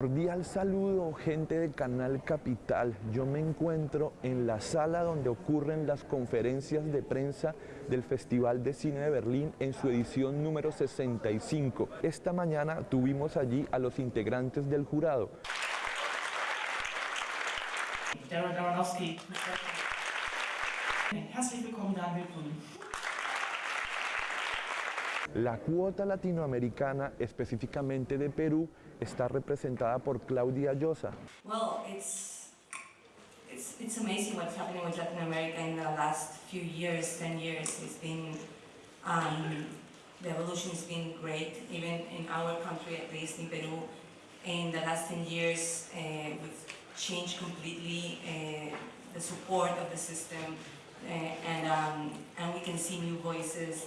Cordial saludo, gente de Canal Capital. Yo me encuentro en la sala donde ocurren las conferencias de prensa del Festival de Cine de Berlín en su edición número 65. Esta mañana tuvimos allí a los integrantes del jurado. Herzlich willkommen, Daniel. La cuota latinoamericana, específicamente de Perú, está representada por Claudia Llosa. Well, it's, it's, it's amazing what's happening with Latin America in the last few years, 10 years. It's been, um, the evolution has been great, even in our country, at least in Peru. In the last 10 years, uh, we've changed completely uh, the support of the system, uh, and, um, and we can see new voices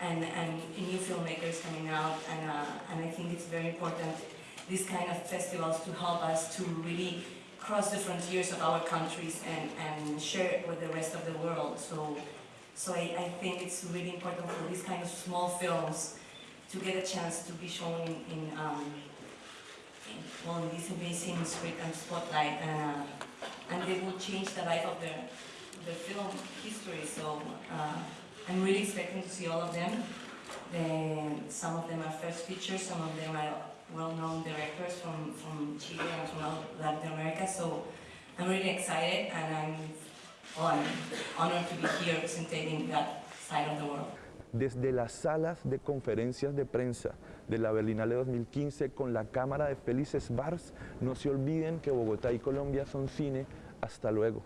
and, and new filmmakers coming out, and, uh, and I think it's very important these kind of festivals to help us to really cross the frontiers of our countries and, and share it with the rest of the world. So, so I, I think it's really important for these kind of small films to get a chance to be shown in, in, um, in well, this amazing spotlight, uh, and they will change the life of the, the film history. So uh, I'm really expecting to see all of them. Then some of them are first features, some of them are well-known directors from, from Chile and from Latin America. So I'm really excited and I'm, well, I'm honored to be here representing that side of the world. Desde las salas de conferencias de prensa de la Berlinale 2015 con la cámara de Félix Bars, no se olviden que Bogotá y Colombia son cine. Hasta luego.